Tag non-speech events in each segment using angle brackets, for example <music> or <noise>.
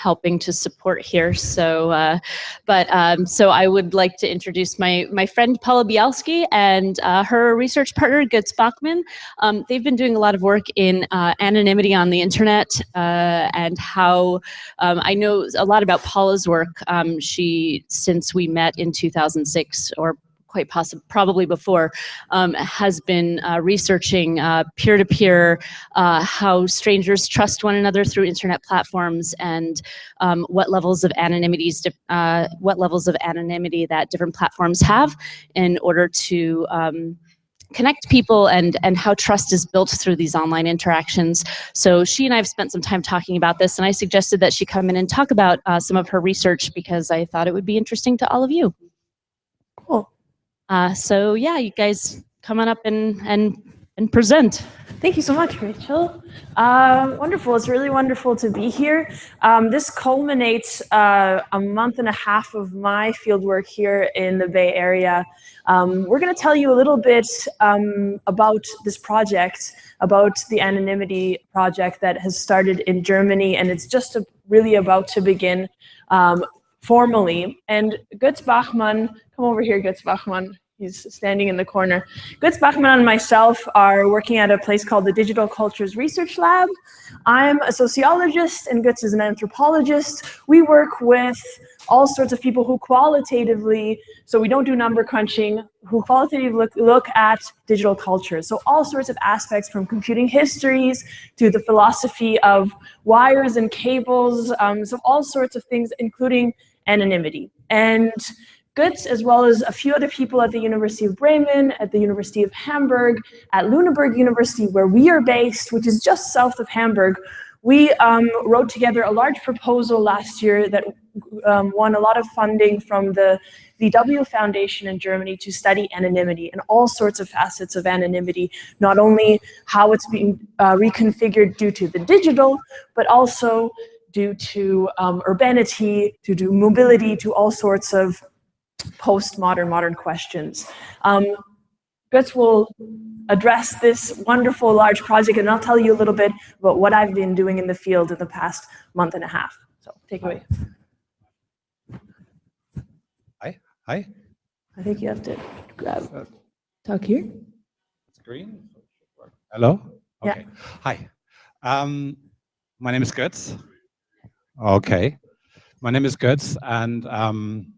helping to support here. So, uh, but um, so I would like to introduce my my friend Paula Bialski and uh, her research partner Götz Bachmann. Um, they've been doing a lot of work in uh, anonymity on the internet uh, and how um, I know a lot about Paula's work. Um, she since we met in 2006 or quite possibly probably before, um, has been uh, researching uh, peer-to-peer, -peer, uh, how strangers trust one another through internet platforms and um, what levels of anonymity, uh, what levels of anonymity that different platforms have in order to um, connect people and and how trust is built through these online interactions. So she and I have spent some time talking about this and I suggested that she come in and talk about uh, some of her research because I thought it would be interesting to all of you. Uh, so yeah, you guys come on up and, and, and present. Thank you so much, Rachel. Uh, wonderful. It's really wonderful to be here. Um, this culminates uh, a month and a half of my fieldwork here in the Bay Area. Um, we're going to tell you a little bit um, about this project, about the anonymity project that has started in Germany, and it's just a, really about to begin um, formally. And Götz Bachmann, come over here, Götz Bachmann. He's standing in the corner. Götz Bachmann and myself are working at a place called the Digital Cultures Research Lab. I'm a sociologist and Götz is an anthropologist. We work with all sorts of people who qualitatively, so we don't do number crunching, who qualitatively look, look at digital cultures. So all sorts of aspects from computing histories to the philosophy of wires and cables, um, so all sorts of things, including anonymity. And Götz, as well as a few other people at the University of Bremen, at the University of Hamburg, at Lüneburg University, where we are based, which is just south of Hamburg, we um, wrote together a large proposal last year that um, won a lot of funding from the VW Foundation in Germany to study anonymity and all sorts of facets of anonymity, not only how it's being uh, reconfigured due to the digital, but also due to um, urbanity, due to mobility, to all sorts of postmodern, modern questions. Um, Götz will address this wonderful large project and I'll tell you a little bit about what I've been doing in the field in the past month and a half. So take away. Hi, hi. I think you have to grab, uh, talk here. Screen. Hello? Okay. Yeah. Hi. Um, my name is Götz. Okay. My name is Götz and um,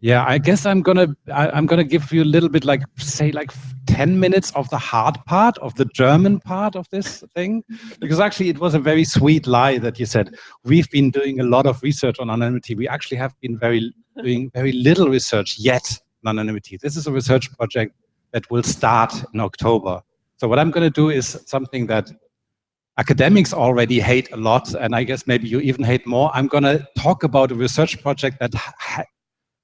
yeah, I guess I'm gonna I, am gonna give you a little bit like say like 10 minutes of the hard part of the German part of this thing, because actually it was a very sweet lie that you said we've been doing a lot of research on anonymity. We actually have been very doing very little research yet on anonymity. This is a research project that will start in October. So what I'm going to do is something that academics already hate a lot, and I guess maybe you even hate more. I'm going to talk about a research project that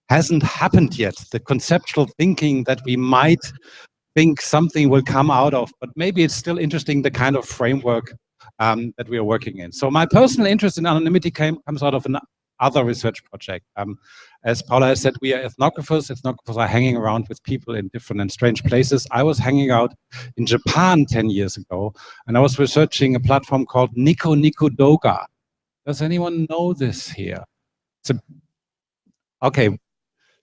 hasn't happened yet. The conceptual thinking that we might think something will come out of, but maybe it's still interesting the kind of framework um, that we are working in. So my personal interest in anonymity came, comes out of an other research project. Um, as Paula has said, we are ethnographers. Ethnographers are hanging around with people in different and strange places. I was hanging out in Japan 10 years ago, and I was researching a platform called Nico Nico Douga. Does anyone know this here? It's a, okay,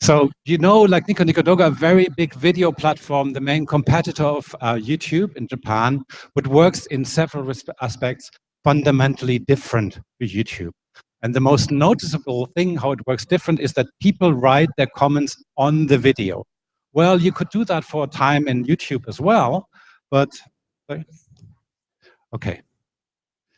so you know, like Nico Nico Douga, a very big video platform, the main competitor of uh, YouTube in Japan, but works in several aspects fundamentally different to YouTube. And the most noticeable thing how it works different is that people write their comments on the video. Well, you could do that for a time in YouTube as well, but okay.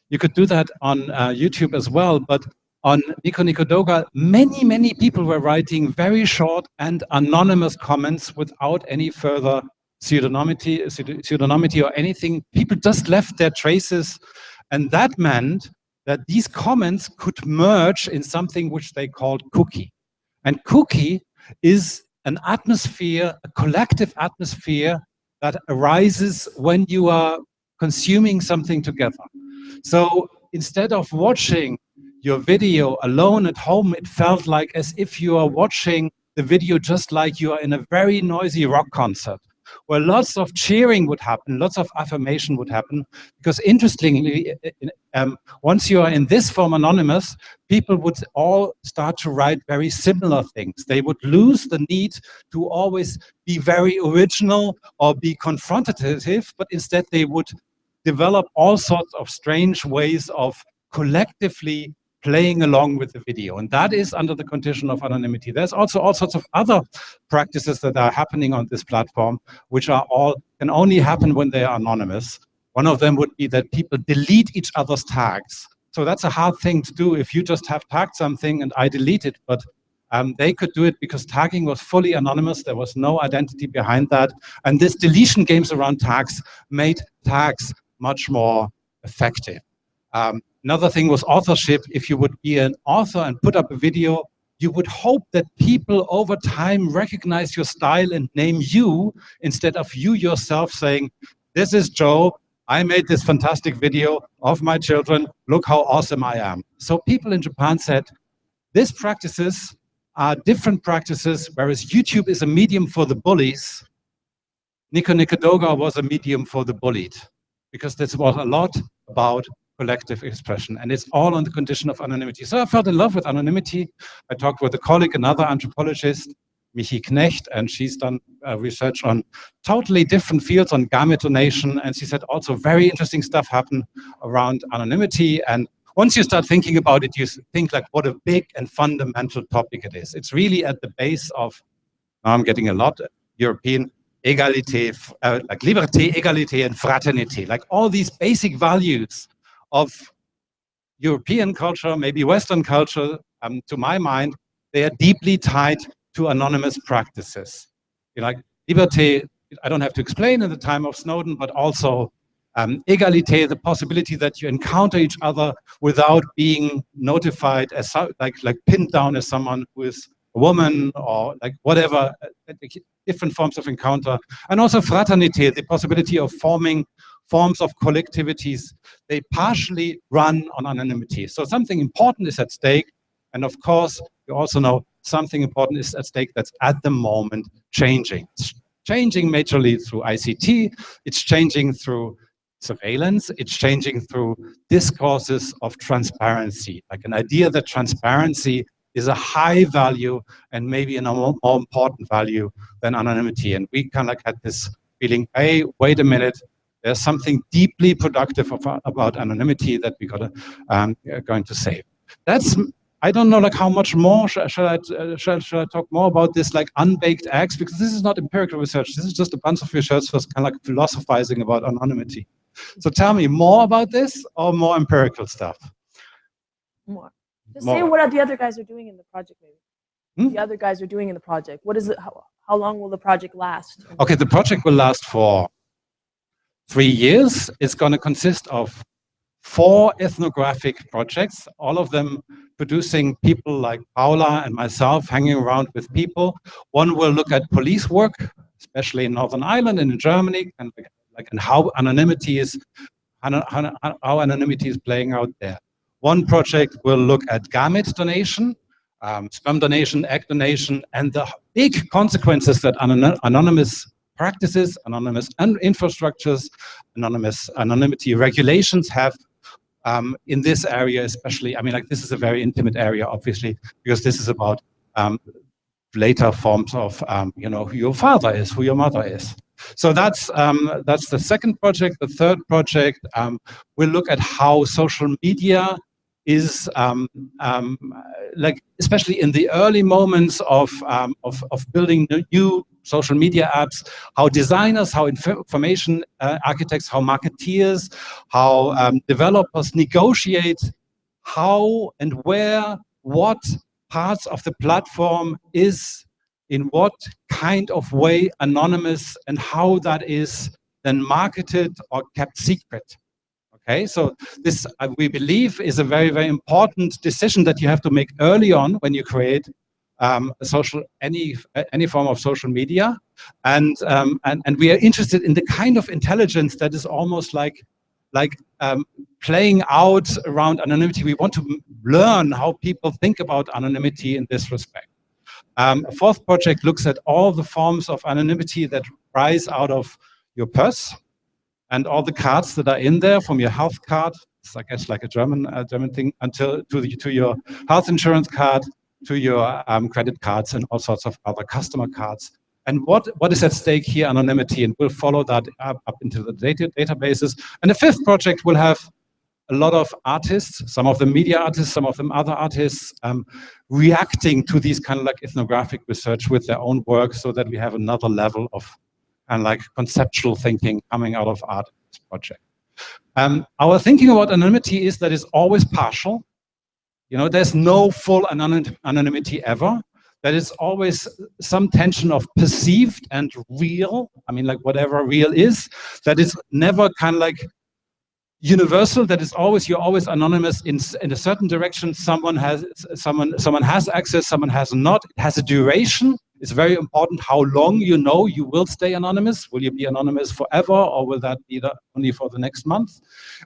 You could do that on uh, YouTube as well, but on Nico Nico Douga, many, many people were writing very short and anonymous comments without any further pseudonymity, pseudonymity or anything. People just left their traces. And that meant that these comments could merge in something which they called kūki. And kūki is an atmosphere, a collective atmosphere that arises when you are consuming something together. So instead of watching your video alone at home, it felt like as if you are watching the video just like you are in a very noisy rock concert. Where lots of cheering would happen, lots of affirmation would happen, because interestingly, um, once you are in this form anonymous, people would all start to write very similar things. They would lose the need to always be very original or be confrontative, but instead they would develop all sorts of strange ways of collectively playing along with the video. And that is under the condition of anonymity. There's also all sorts of other practices that are happening on this platform, which are all can only happen when they are anonymous. One of them would be that people delete each other's tags. So that's a hard thing to do if you just have tagged something and I delete it, but um, they could do it because tagging was fully anonymous. There was no identity behind that. And this deletion games around tags made tags much more effective. Um, Another thing was authorship. If you would be an author and put up a video, you would hope that people over time recognize your style and name you instead of you yourself saying, this is Joe, I made this fantastic video of my children, look how awesome I am. So people in Japan said, these practices are different practices, whereas YouTube is a medium for the bullies, Nico Nicodoga was a medium for the bullied, because this was a lot about collective expression. And it's all on the condition of anonymity. So I fell in love with anonymity. I talked with a colleague, another anthropologist, Michi Knecht, and she's done uh, research on totally different fields on gamete donation. And she said also very interesting stuff happened around anonymity. And once you start thinking about it, you think like what a big and fundamental topic it is. It's really at the base of, I'm getting a lot European, égalité, uh, like liberté, égalité, and fraternité, like all these basic values of European culture, maybe Western culture, um, to my mind, they are deeply tied to anonymous practices. You know, like liberté, I don't have to explain in the time of Snowden, but also um, égalité, the possibility that you encounter each other without being notified as like like pinned down as someone who is a woman or like whatever, uh, different forms of encounter, and also fraternité, the possibility of forming forms of collectivities, they partially run on anonymity. So something important is at stake. And of course, you also know something important is at stake that's at the moment changing. It's changing majorly through ICT. It's changing through surveillance. It's changing through discourses of transparency, like an idea that transparency is a high value and maybe a more, more important value than anonymity. And we kind of had this feeling, hey, wait a minute, there's something deeply productive about anonymity that we got um, going to say. That's I don't know like how much more shall, shall I uh, shall, shall I talk more about this like unbaked eggs because this is not empirical research. This is just a bunch of research that's kind of like philosophizing about anonymity. So tell me more about this or more empirical stuff. More. Just more. say what the other guys are doing in the project, maybe. Hmm? The other guys are doing in the project. What is it? How, how long will the project last? Okay, the project will last for three years. It's going to consist of four ethnographic projects, all of them producing people like Paula and myself hanging around with people. One will look at police work, especially in Northern Ireland and in Germany, and like and how anonymity is how anonymity is playing out there. One project will look at gamete donation, um, sperm donation, egg donation, and the big consequences that anonymous practices, anonymous and infrastructures, anonymous anonymity regulations have um, in this area, especially. I mean, like this is a very intimate area, obviously, because this is about um, later forms of, um, you know, who your father is, who your mother is. So that's um, that's the second project. The third project um, will look at how social media is um, um, like, especially in the early moments of, um, of, of, building new social media apps, how designers, how information uh, architects, how marketeers, how um, developers negotiate how and where, what parts of the platform is in what kind of way anonymous and how that is then marketed or kept secret. Okay, so this, uh, we believe, is a very, very important decision that you have to make early on when you create um, social any any form of social media, and um, and and we are interested in the kind of intelligence that is almost like like um, playing out around anonymity. We want to learn how people think about anonymity in this respect. Um, a fourth project looks at all the forms of anonymity that rise out of your purse and all the cards that are in there from your health card, it's I guess like a German uh, German thing, until to the, to your health insurance card, to your um, credit cards and all sorts of other customer cards. And what, what is at stake here? Anonymity, and we'll follow that up, up into the data, databases. And the fifth project will have a lot of artists, some of them media artists, some of them other artists, um, reacting to these kind of like ethnographic research with their own work so that we have another level of of like conceptual thinking coming out of art project. Um, our thinking about anonymity is that it's always partial. You know, there's no full anonym anonymity ever. That is always some tension of perceived and real. I mean, like whatever real is, that is never kind of like universal that is always you're always anonymous in in a certain direction someone has someone someone has access someone has not it has a duration it's very important how long you know you will stay anonymous. Will you be anonymous forever or will that be the, only for the next month?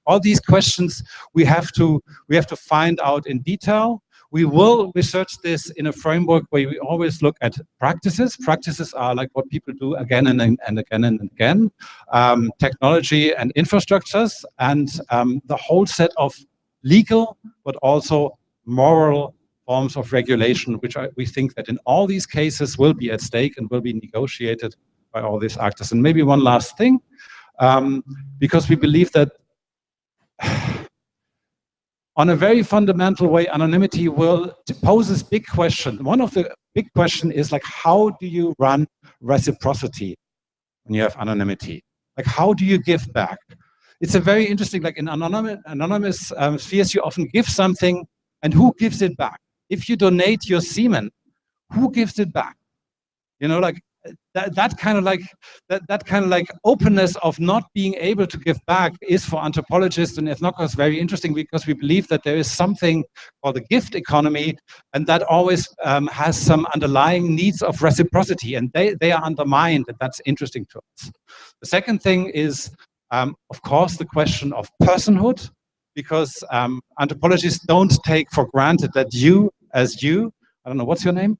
All these questions we have to we have to find out in detail. We will research this in a framework where we always look at practices. Practices are like what people do again and, and again and again, um, technology and infrastructures, and um, the whole set of legal, but also moral forms of regulation, which I, we think that in all these cases will be at stake and will be negotiated by all these actors. And maybe one last thing, um, because we believe that <sighs> on a very fundamental way, anonymity will poses big question. One of the big question is like, how do you run reciprocity when you have anonymity? Like, how do you give back? It's a very interesting, like in anonymous, anonymous um, spheres, you often give something and who gives it back? If you donate your semen, who gives it back? You know, like that, that kind of like that, that kind of like openness of not being able to give back is for anthropologists and ethnographers very interesting because we believe that there is something called the gift economy and that always um, has some underlying needs of reciprocity and they, they are undermined and that's interesting to us. The second thing is, um, of course, the question of personhood because um, anthropologists don't take for granted that you as you, I don't know, what's your name?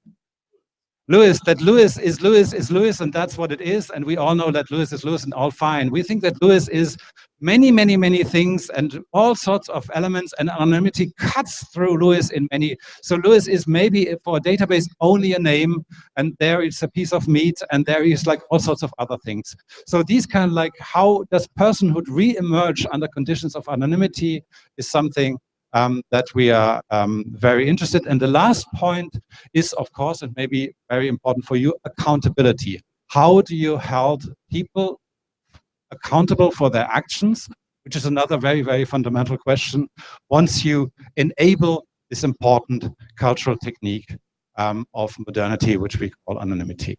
Lewis, that Lewis is Lewis is Lewis, and that's what it is. And we all know that Lewis is Lewis and all fine. We think that Lewis is many, many, many things and all sorts of elements and anonymity cuts through Lewis in many. So Lewis is maybe for a database only a name and there is a piece of meat and there is like all sorts of other things. So these kind of like how does personhood re-emerge under conditions of anonymity is something um, that we are um, very interested. And the last point is, of course, and maybe very important for you, accountability. How do you hold people accountable for their actions, which is another very, very fundamental question, once you enable this important cultural technique um, of modernity, which we call anonymity.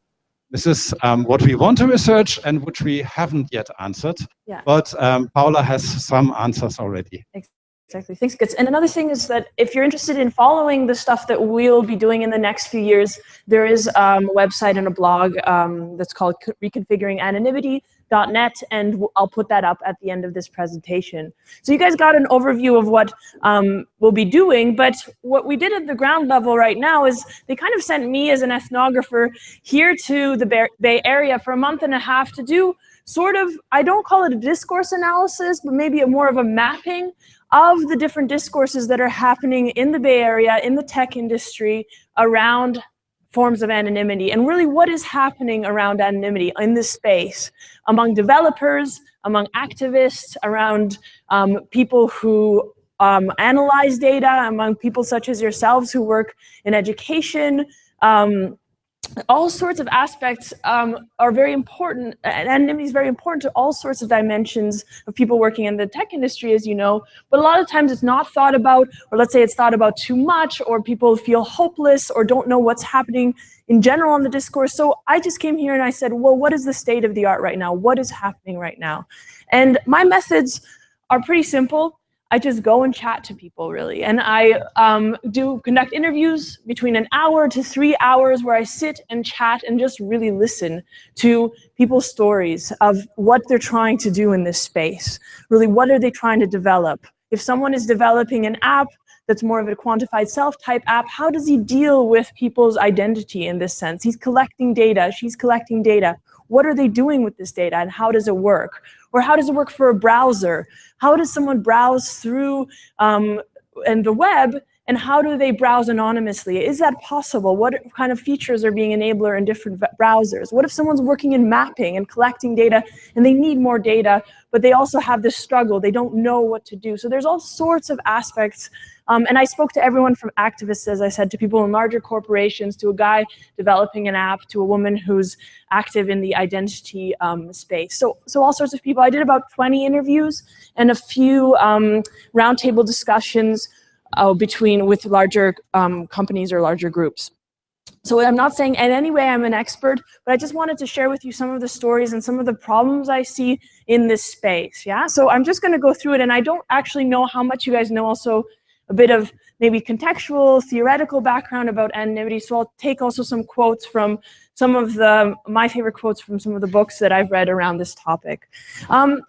This is um, what we want to research and which we haven't yet answered, yeah. but um, Paula has some answers already. Exactly. Exactly thanks, Götz. And another thing is that if you're interested in following the stuff that we'll be doing in the next few years, there is um, a website and a blog um, that's called reconfiguringanonymity.net, and I'll put that up at the end of this presentation. So you guys got an overview of what um, we'll be doing, but what we did at the ground level right now is they kind of sent me as an ethnographer here to the Bay Area for a month and a half to do sort of, I don't call it a discourse analysis, but maybe a more of a mapping of the different discourses that are happening in the Bay Area, in the tech industry, around forms of anonymity, and really what is happening around anonymity in this space among developers, among activists, around um, people who um, analyze data, among people such as yourselves who work in education, um, all sorts of aspects um, are very important, and anonymity is very important to all sorts of dimensions of people working in the tech industry, as you know, but a lot of times it's not thought about, or let's say it's thought about too much, or people feel hopeless, or don't know what's happening in general in the discourse. So I just came here and I said, well, what is the state of the art right now? What is happening right now? And my methods are pretty simple. I just go and chat to people really. And I um, do conduct interviews between an hour to three hours where I sit and chat and just really listen to people's stories of what they're trying to do in this space. Really, what are they trying to develop? If someone is developing an app that's more of a quantified self type app, how does he deal with people's identity in this sense? He's collecting data, she's collecting data. What are they doing with this data and how does it work? Or how does it work for a browser? How does someone browse through um, and the web and how do they browse anonymously? Is that possible? What kind of features are being enabled in different browsers? What if someone's working in mapping and collecting data and they need more data, but they also have this struggle, they don't know what to do. So there's all sorts of aspects um, and I spoke to everyone from activists, as I said, to people in larger corporations, to a guy developing an app, to a woman who's active in the identity um, space. So, so all sorts of people. I did about 20 interviews and a few um, roundtable discussions uh, between with larger um, companies or larger groups. So I'm not saying in any way I'm an expert, but I just wanted to share with you some of the stories and some of the problems I see in this space. Yeah. So I'm just going to go through it, and I don't actually know how much you guys know also a bit of maybe contextual, theoretical background about anonymity. So I'll take also some quotes from some of the, my favorite quotes from some of the books that I've read around this topic. Um,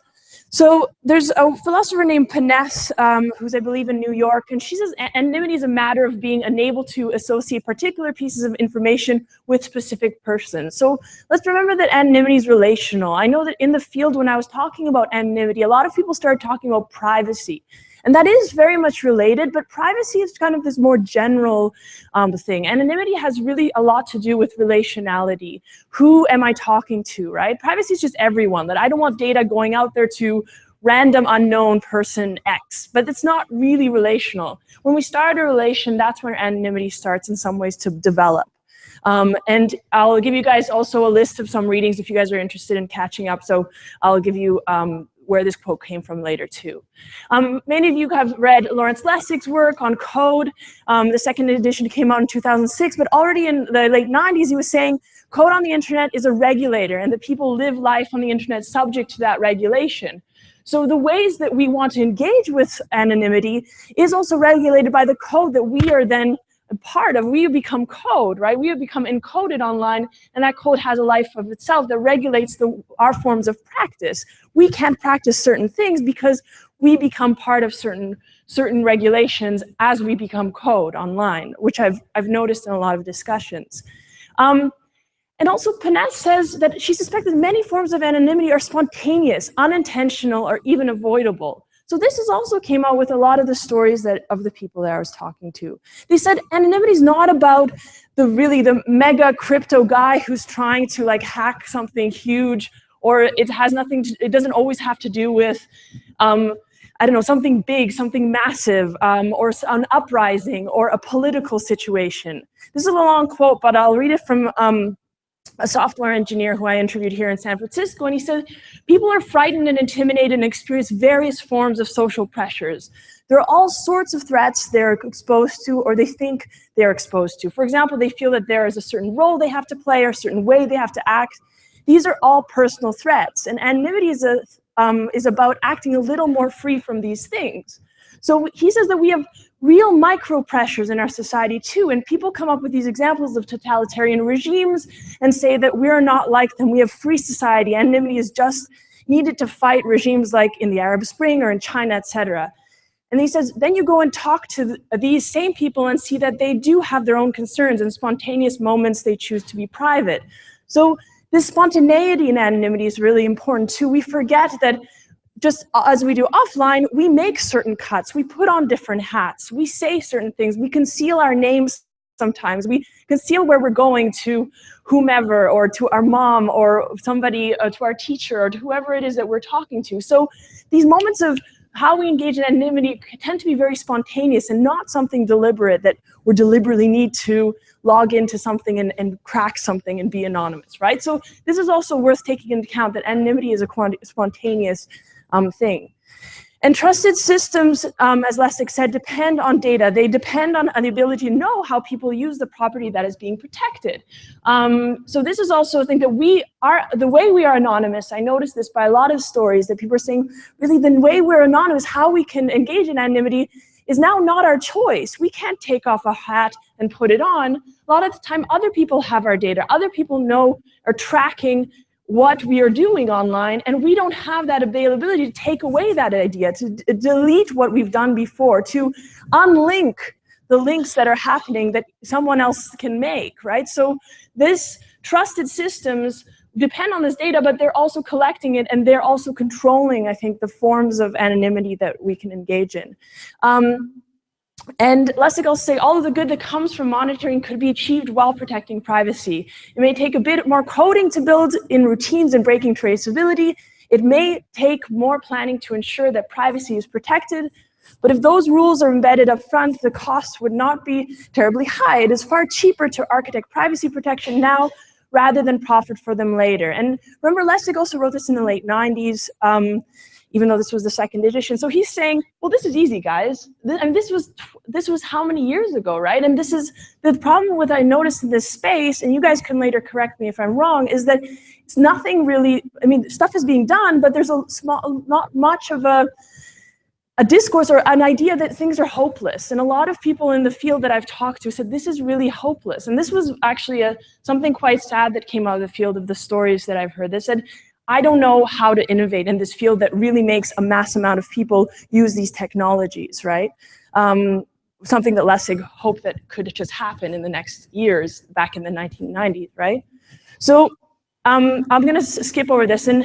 so there's a philosopher named Ponesse, um, who's I believe in New York, and she says anonymity is a matter of being unable to associate particular pieces of information with specific persons. So let's remember that anonymity is relational. I know that in the field when I was talking about anonymity, a lot of people started talking about privacy. And that is very much related, but privacy is kind of this more general um, thing. Anonymity has really a lot to do with relationality. Who am I talking to, right? Privacy is just everyone, that I don't want data going out there to random unknown person X, but it's not really relational. When we start a relation, that's when anonymity starts in some ways to develop. Um, and I'll give you guys also a list of some readings if you guys are interested in catching up. So I'll give you um, where this quote came from later too. Um, many of you have read Lawrence Lessig's work on code. Um, the second edition came out in 2006, but already in the late 90s, he was saying code on the internet is a regulator and that people live life on the internet subject to that regulation. So the ways that we want to engage with anonymity is also regulated by the code that we are then part of, we become code, right? We become encoded online, and that code has a life of itself that regulates the, our forms of practice. We can't practice certain things because we become part of certain certain regulations as we become code online, which I've, I've noticed in a lot of discussions. Um, and also Ponesse says that she suspects that many forms of anonymity are spontaneous, unintentional, or even avoidable. So this is also came out with a lot of the stories that of the people that I was talking to. They said anonymity is not about the really the mega crypto guy who's trying to like hack something huge, or it has nothing. To, it doesn't always have to do with. Um, I don't know, something big, something massive, um, or an uprising, or a political situation. This is a long quote, but I'll read it from um, a software engineer who I interviewed here in San Francisco, and he said, people are frightened and intimidated and experience various forms of social pressures. There are all sorts of threats they're exposed to or they think they're exposed to. For example, they feel that there is a certain role they have to play or a certain way they have to act. These are all personal threats, and anonymity is, a, um, is about acting a little more free from these things. So he says that we have real micro pressures in our society too. And people come up with these examples of totalitarian regimes and say that we're not like them. We have free society. Anonymity is just needed to fight regimes like in the Arab Spring or in China, etc. And he says, then you go and talk to th these same people and see that they do have their own concerns and spontaneous moments they choose to be private. So this spontaneity and anonymity is really important too. We forget that just as we do offline, we make certain cuts. We put on different hats. We say certain things. We conceal our names sometimes. We conceal where we're going to whomever or to our mom or somebody, uh, to our teacher or to whoever it is that we're talking to. So these moments of how we engage in anonymity tend to be very spontaneous and not something deliberate that we deliberately need to log into something and, and crack something and be anonymous, right? So this is also worth taking into account that anonymity is a spontaneous um, thing. And trusted systems, um, as Lessig said, depend on data. They depend on, the ability to know how people use the property that is being protected. Um, so this is also a thing that we are, the way we are anonymous, I noticed this by a lot of stories that people are saying, really the way we're anonymous, how we can engage in anonymity is now not our choice. We can't take off a hat and put it on. A lot of the time, other people have our data. Other people know, are tracking what we are doing online, and we don't have that availability to take away that idea, to delete what we've done before, to unlink the links that are happening that someone else can make, right? So this trusted systems depend on this data, but they're also collecting it and they're also controlling, I think, the forms of anonymity that we can engage in. Um, and Lessig also say all of the good that comes from monitoring could be achieved while protecting privacy. It may take a bit more coding to build in routines and breaking traceability. It may take more planning to ensure that privacy is protected. But if those rules are embedded up front, the cost would not be terribly high. It is far cheaper to architect privacy protection now rather than profit for them later. And remember, Lessig also wrote this in the late 90s. Um, even though this was the second edition. So he's saying, well, this is easy, guys. And this was this was how many years ago, right? And this is the problem with I noticed in this space, and you guys can later correct me if I'm wrong, is that it's nothing really. I mean, stuff is being done, but there's a small, not much of a a discourse or an idea that things are hopeless. And a lot of people in the field that I've talked to said, this is really hopeless. And this was actually a, something quite sad that came out of the field of the stories that I've heard. They said, I don't know how to innovate in this field that really makes a mass amount of people use these technologies, right? Um, something that Lessig hoped that could just happen in the next years back in the 1990s, right? So um, I'm going to skip over this. And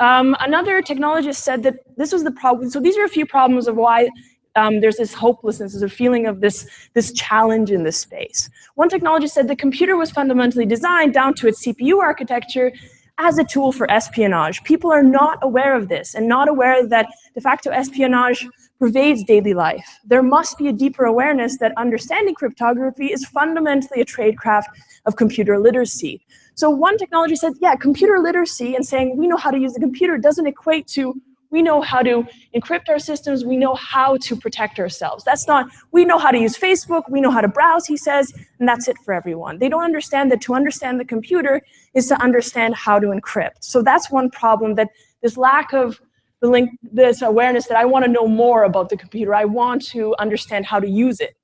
um, another technologist said that this was the problem. So these are a few problems of why um, there's this hopelessness, there's a feeling of this, this challenge in this space. One technologist said the computer was fundamentally designed down to its CPU architecture as a tool for espionage. People are not aware of this and not aware that de facto espionage pervades daily life. There must be a deeper awareness that understanding cryptography is fundamentally a tradecraft of computer literacy. So one technology said, yeah, computer literacy and saying we know how to use the computer doesn't equate to we know how to encrypt our systems. We know how to protect ourselves. That's not, we know how to use Facebook. We know how to browse, he says, and that's it for everyone. They don't understand that to understand the computer is to understand how to encrypt. So that's one problem that this lack of the link, this awareness that I want to know more about the computer. I want to understand how to use it.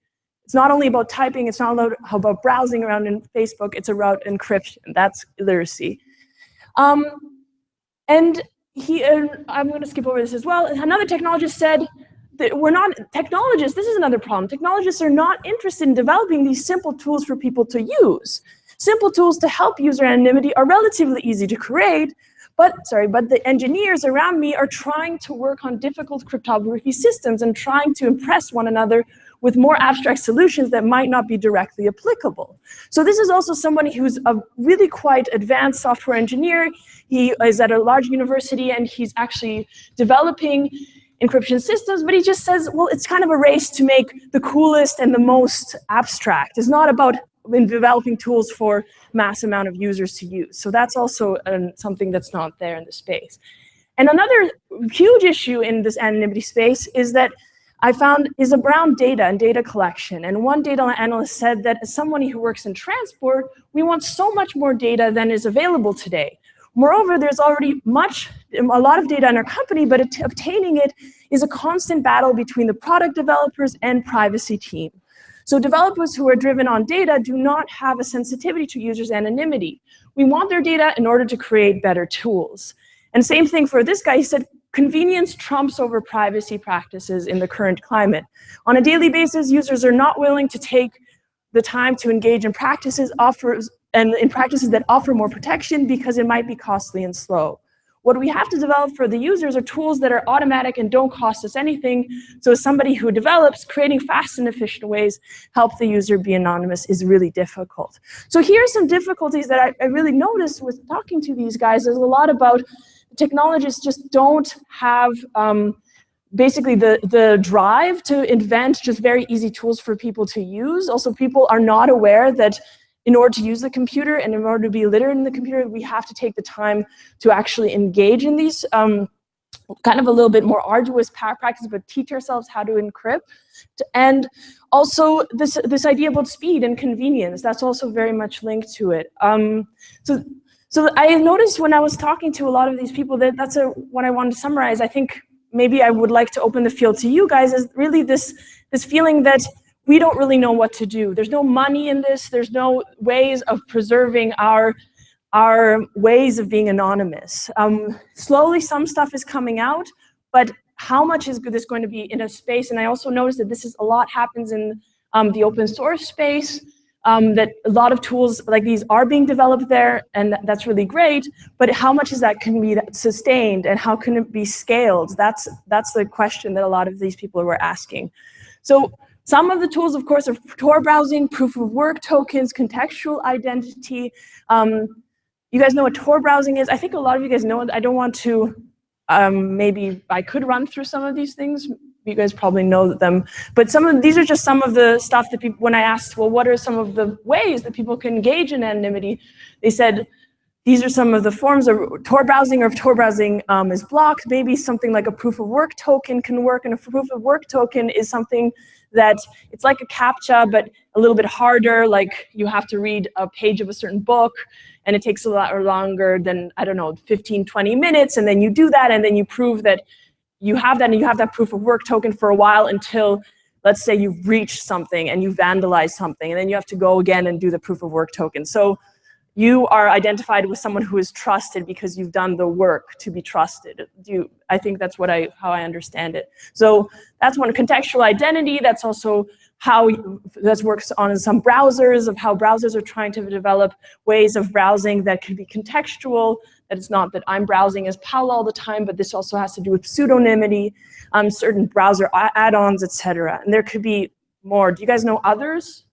It's not only about typing. It's not about browsing around in Facebook. It's about encryption. That's literacy. Um, and he, uh, I'm going to skip over this as well. Another technologist said that we're not, technologists, this is another problem. Technologists are not interested in developing these simple tools for people to use. Simple tools to help user anonymity are relatively easy to create, but sorry, but the engineers around me are trying to work on difficult cryptography systems and trying to impress one another with more abstract solutions that might not be directly applicable. So this is also somebody who's a really quite advanced software engineer. He is at a large university and he's actually developing encryption systems, but he just says, well, it's kind of a race to make the coolest and the most abstract. It's not about in developing tools for mass amount of users to use. So that's also something that's not there in the space. And another huge issue in this anonymity space is that I found is around data and data collection. And one data analyst said that as somebody who works in transport, we want so much more data than is available today. Moreover, there's already much, a lot of data in our company, but obtaining it is a constant battle between the product developers and privacy team. So developers who are driven on data do not have a sensitivity to users' anonymity. We want their data in order to create better tools. And same thing for this guy, he said, Convenience trumps over privacy practices in the current climate. On a daily basis, users are not willing to take the time to engage in practices offers and in practices that offer more protection because it might be costly and slow. What we have to develop for the users are tools that are automatic and don't cost us anything. So as somebody who develops, creating fast and efficient ways help the user be anonymous is really difficult. So here are some difficulties that I, I really noticed with talking to these guys. There's a lot about technologists just don't have um, basically the, the drive to invent just very easy tools for people to use. Also, people are not aware that in order to use the computer and in order to be literate in the computer, we have to take the time to actually engage in these um, kind of a little bit more arduous practice, but teach ourselves how to encrypt. And also this, this idea about speed and convenience, that's also very much linked to it. Um, so so I noticed when I was talking to a lot of these people that that's a, what I wanted to summarize. I think maybe I would like to open the field to you guys is really this, this feeling that we don't really know what to do. There's no money in this. There's no ways of preserving our, our ways of being anonymous. Um, slowly, some stuff is coming out, but how much is this going to be in a space? And I also noticed that this is a lot happens in um, the open source space. Um, that a lot of tools like these are being developed there, and that's really great. But how much is that can be sustained, and how can it be scaled? That's that's the question that a lot of these people were asking. So some of the tools, of course, are Tor browsing, proof of work tokens, contextual identity. Um, you guys know what Tor browsing is? I think a lot of you guys know it. I don't want to, um, maybe I could run through some of these things you guys probably know them. But some of these are just some of the stuff that people, when I asked, well, what are some of the ways that people can engage in anonymity? They said, these are some of the forms of Tor browsing, or if Tor browsing um, is blocked, maybe something like a proof of work token can work. And a proof of work token is something that it's like a CAPTCHA, but a little bit harder. Like you have to read a page of a certain book and it takes a lot longer than, I don't know, 15, 20 minutes. And then you do that and then you prove that you have that and you have that proof of work token for a while until let's say you reach something and you vandalize something and then you have to go again and do the proof of work token. So you are identified with someone who is trusted because you've done the work to be trusted. You, I think that's what I how I understand it. So that's one contextual identity. That's also how that works on some browsers of how browsers are trying to develop ways of browsing that can be contextual that it's not that I'm browsing as Paul all the time, but this also has to do with pseudonymity, um, certain browser add-ons, etc. And there could be more. Do you guys know others?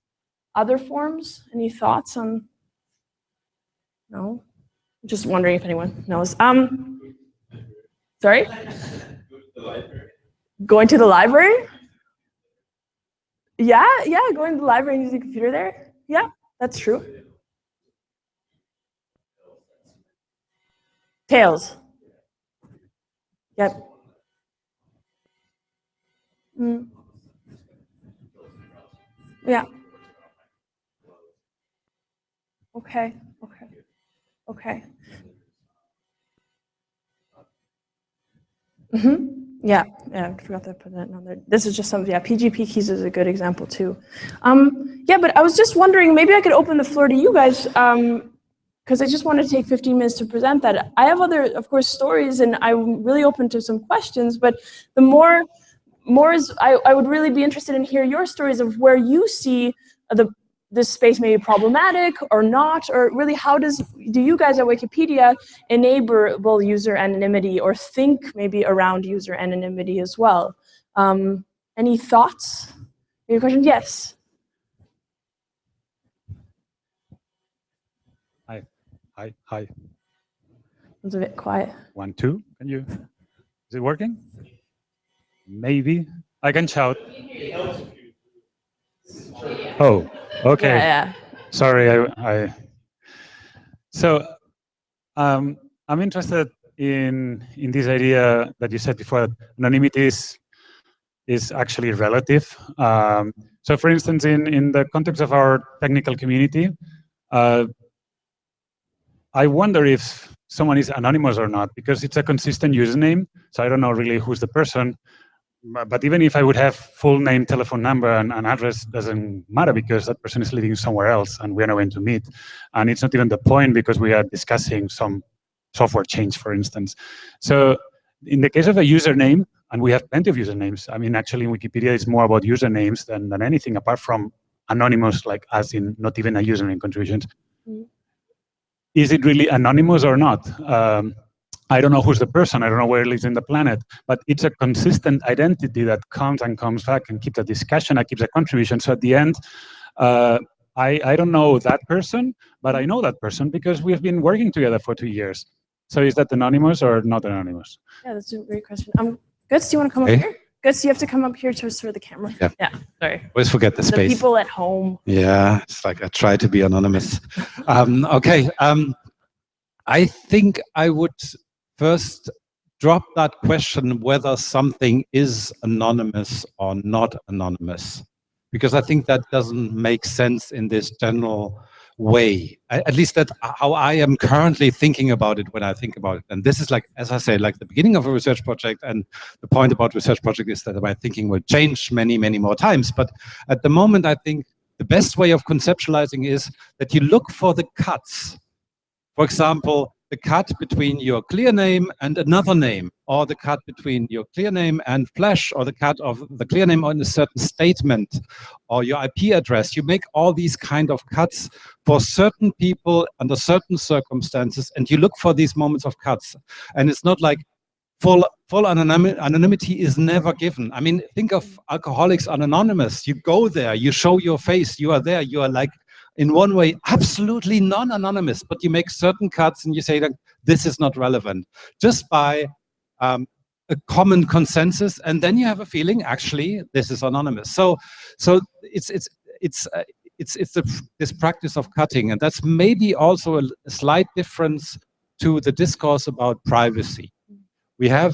Other forms? Any thoughts on? No? Just wondering if anyone knows. Um, sorry? Going to the library? Yeah, yeah, going to the library and using a computer there. Yeah, that's true. Tails. Yep. Mm. Yeah. Okay. Okay. Okay. Mm-hmm. Yeah, yeah, I forgot to put that on there. This is just some, yeah, PGP keys is a good example too. Um, yeah, but I was just wondering, maybe I could open the floor to you guys. Um, because I just want to take 15 minutes to present that. I have other, of course, stories, and I'm really open to some questions, but the more, more is, I, I would really be interested in hear your stories of where you see the this space may be problematic or not, or really how does, do you guys at Wikipedia enable user anonymity or think maybe around user anonymity as well? Um, any thoughts? Any question? Yes. Hi, hi. It's a bit quiet. One, two. Can you? Is it working? Maybe. I can shout. Oh, okay. Yeah, yeah. Sorry, I. I so, um, I'm interested in in this idea that you said before. That anonymity is is actually relative. Um, so, for instance, in in the context of our technical community, uh, I wonder if someone is anonymous or not, because it's a consistent username. So I don't know really who's the person. But even if I would have full name, telephone number, and, and address, doesn't matter because that person is living somewhere else and we are not going to meet. And it's not even the point because we are discussing some software change, for instance. So in the case of a username, and we have plenty of usernames. I mean, actually, in Wikipedia, it's more about usernames than, than anything apart from anonymous, like as in not even a username contributions. Mm -hmm is it really anonymous or not? Um, I don't know who's the person, I don't know where it lives in the planet, but it's a consistent identity that comes and comes back and keeps a discussion, and keeps a contribution. So at the end, uh, I, I don't know that person, but I know that person because we've been working together for two years. So is that anonymous or not anonymous? Yeah, that's a great question. Um, Götz, do you want to come okay. up here? Götz, you have to come up here to for the camera. Yeah. Yeah, sorry. Always forget the space. The people at home. Yeah, it's like I try to be anonymous. um, okay, um, I think I would first drop that question whether something is anonymous or not anonymous, because I think that doesn't make sense in this general way. At least that's how I am currently thinking about it when I think about it. And this is like, as I say, like the beginning of a research project. And the point about research project is that my thinking will change many, many more times. But at the moment, I think the best way of conceptualizing is that you look for the cuts. For example, the cut between your clear name and another name, or the cut between your clear name and flash, or the cut of the clear name on a certain statement, or your IP address. You make all these kind of cuts for certain people under certain circumstances, and you look for these moments of cuts. And it's not like full full anonymity is never given. I mean, think of Alcoholics Anonymous. You go there, you show your face, you are there, you are like in one way absolutely non-anonymous, but you make certain cuts and you say that this is not relevant just by um, a common consensus, and then you have a feeling actually this is anonymous. So, so it's it's it's. Uh, it's, it's the, this practice of cutting, and that's maybe also a, a slight difference to the discourse about privacy. We have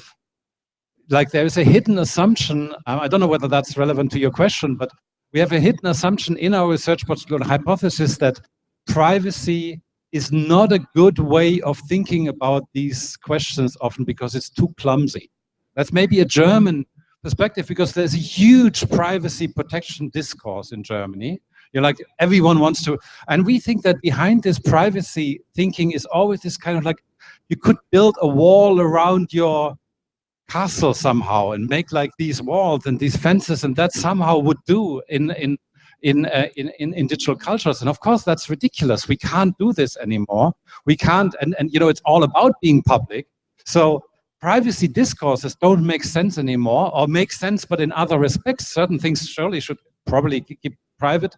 like there is a hidden assumption, um, I don't know whether that's relevant to your question, but we have a hidden assumption in our research portfolio hypothesis that privacy is not a good way of thinking about these questions often because it's too clumsy. That's maybe a German perspective because there's a huge privacy protection discourse in Germany. You're like, everyone wants to, and we think that behind this privacy thinking is always this kind of like, you could build a wall around your castle somehow and make like these walls and these fences and that somehow would do in in in, uh, in, in in digital cultures. And of course that's ridiculous. We can't do this anymore. We can't and and you know it's all about being public. So privacy discourses don't make sense anymore or make sense but in other respects certain things surely should probably keep private.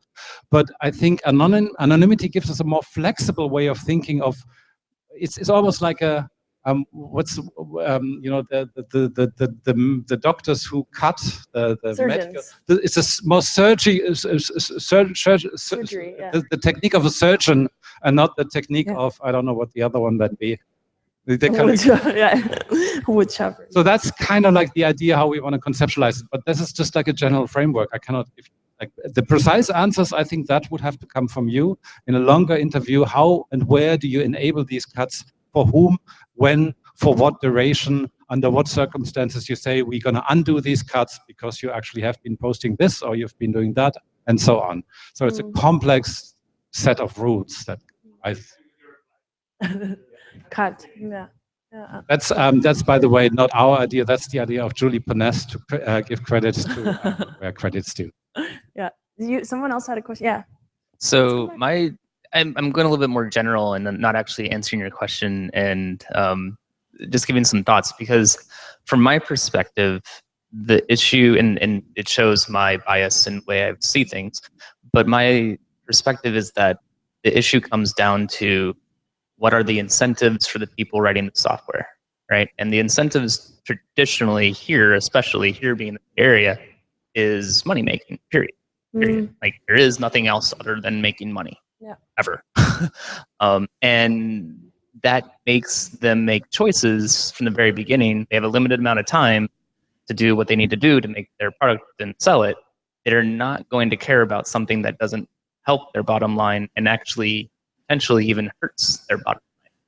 But i think anonym anonymity gives us a more flexible way of thinking of it's, it's almost like a um, what's um, you know the the, the the the the doctors who cut the the medical the, it's a more surgery sur, sur, surgery yeah. the, the, technique of a surgeon and not the technique yeah. of I don't know what the other one that be. They wood, <laughs> yeah, <laughs> wood chopper. So that's kind of like the idea how we want to conceptualize it, but this is just like a general framework. I cannot give like the precise answers. I think that would have to come from you in a longer interview. How and where do you enable these cuts? For whom? When, for what duration, under what circumstances you say we're going to undo these cuts because you actually have been posting this or you've been doing that and so on. So it's mm. a complex set of rules that I <laughs> cut. Yeah. Yeah. That's um, that's by the way not our idea. That's the idea of Julie Ponesse to uh, give credits to uh, where credits due. Yeah. You. Someone else had a question. Yeah. So my I'm, I'm going a little bit more general and not actually answering your question and um, just giving some thoughts because from my perspective, the issue, and, and it shows my bias and way I see things, but my perspective is that the issue comes down to what are the incentives for the people writing the software, right? And the incentives traditionally here, especially here being the area, is money making, period. period. Mm. Like there is nothing else other than making money yeah. ever. <laughs> um, and that makes them make choices from the very beginning. They have a limited amount of time to do what they need to do to make their product and sell it. They're not going to care about something that doesn't help their bottom line and actually potentially even hurts their bottom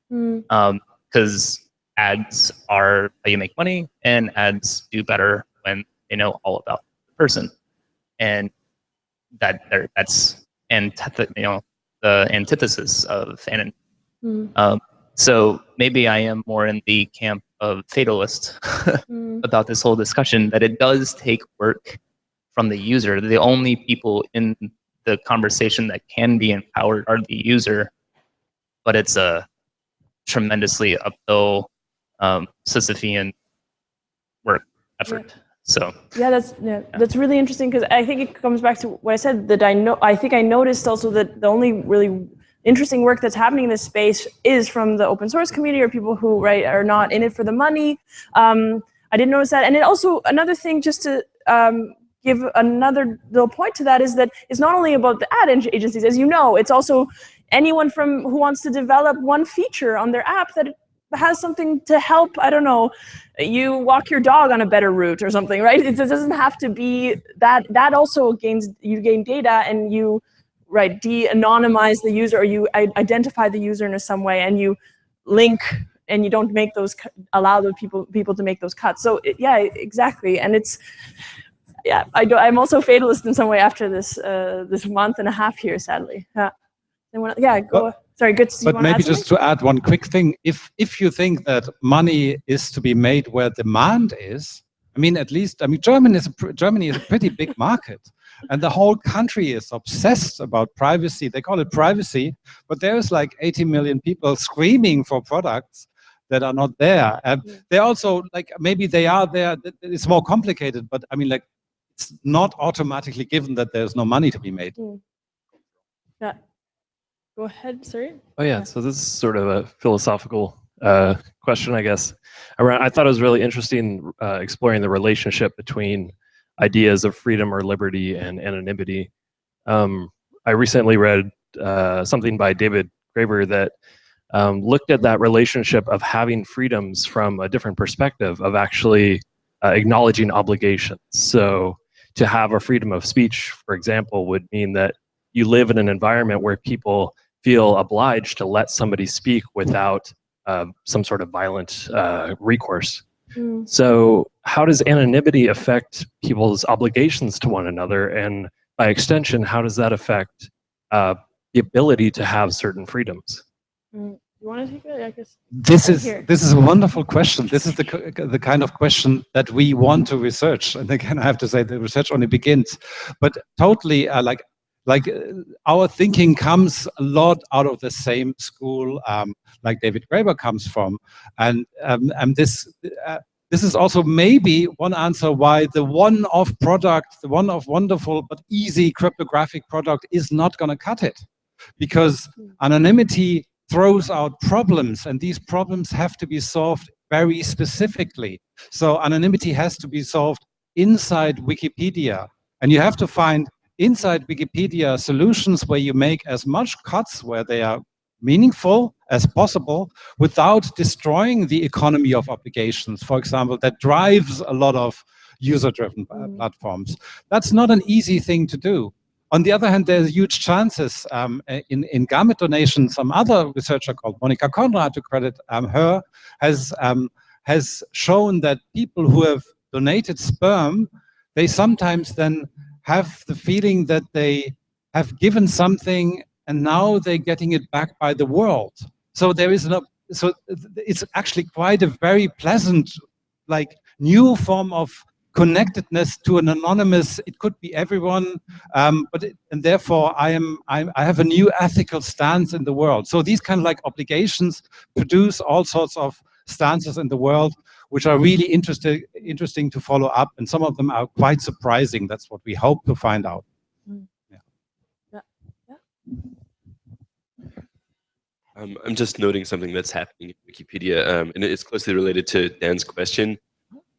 line. Because mm. um, ads are how you make money, and ads do better when they know all about the person. And that that's and you know the antithesis of anonymity. Mm. Um, so maybe I am more in the camp of fatalist <laughs> mm. about this whole discussion that it does take work from the user. The only people in the conversation that can be empowered are the user, but it's a tremendously uphill um, Sisyphean work effort. Yeah. So yeah, that's yeah, that's really interesting because I think it comes back to what I said that I know. I think I noticed also that the only really interesting work that's happening in this space is from the open source community or people who right are not in it for the money. Um, I didn't notice that, and it also another thing just to um, give another little point to that is that it's not only about the ad agencies, as you know, it's also anyone from who wants to develop one feature on their app that has something to help, I don't know, you walk your dog on a better route or something, right? It doesn't have to be that, that also gains, you gain data and you, right, de-anonymize the user or you identify the user in a some way and you link and you don't make those, allow the people, people to make those cuts. So it, yeah, exactly. And it's, yeah, I do, I'm also fatalist in some way after this, uh, this month and a half here, sadly. Yeah, yeah, go. Sorry, good. to- see you But maybe just to add one quick thing, if if you think that money is to be made where demand is, I mean, at least I mean, Germany is a, pr- Germany is a pretty big <laughs> market, and the whole country is obsessed about privacy. They call it privacy, but there's like 80 million people screaming for products that are not there. And they also like maybe they are there. It's more complicated, but I mean, like it's not automatically given that there's no money to be made. Hmm. Yeah. Go ahead, sorry. Oh Yeah. so this is sort of a philosophical uh, question, I guess. Around, I thought it was really interesting uh, exploring the relationship between ideas of freedom or liberty and anonymity. Um, I recently read uh, something by David Graeber that um, looked at that relationship of having freedoms from a different perspective of actually uh, acknowledging obligations. So to have a freedom of speech, for example, would mean that you live in an environment where people feel obliged to let somebody speak without uh, some sort of violent uh, recourse. Mm. So, how does anonymity affect people's obligations to one another? And by extension, how does that affect uh, the ability to have certain freedoms? You want to take it? I guess. This Right is here. this is a wonderful question. This is the the kind of question that we want to research. And again, I have to say the research only begins, but totally uh, like like uh, our thinking comes a lot out of the same school, um, like David Graeber comes from, and um, and this. Uh, this is also maybe one answer why the one-off product, the one-off wonderful but easy cryptographic product is not going to cut it. Because anonymity throws out problems and these problems have to be solved very specifically. So anonymity has to be solved inside Wikipedia. And you have to find inside Wikipedia solutions where you make as much cuts where they are meaningful as possible without destroying the economy of obligations, for example, that drives a lot of user-driven Mm. platforms. That's not an easy thing to do. On the other hand, there's huge chances um, in, in gamete donation. Some other researcher called Monica Konrad, to credit um, her, has, um, has shown that people who have donated sperm, they sometimes then have the feeling that they have given something and now they're getting it back by the world. So there is no, so it's actually quite a very pleasant, like new form of connectedness to an anonymous, it could be everyone, um, but it, and therefore I am, I, I have a new ethical stance in the world. So these kind of like obligations produce all sorts of stances in the world, which are really interesting, interesting to follow up. And some of them are quite surprising. That's what we hope to find out. yeah Um, I'm just noting something that's happening in Wikipedia, um, and it's closely related to Dan's question.